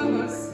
Bahamas.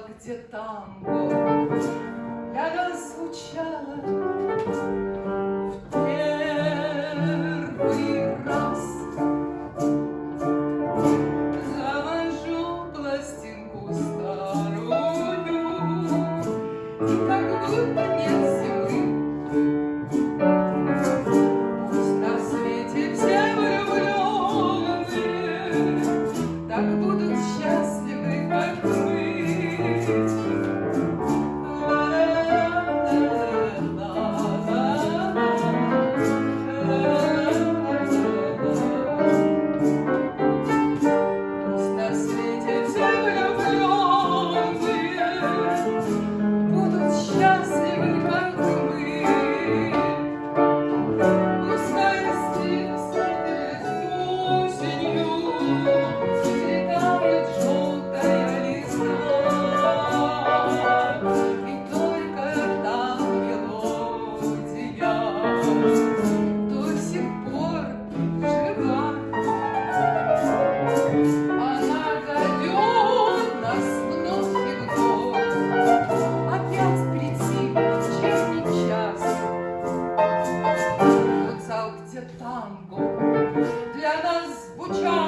где танго я звучала в первый раз. Завожу пластинку старую И как будто Уча!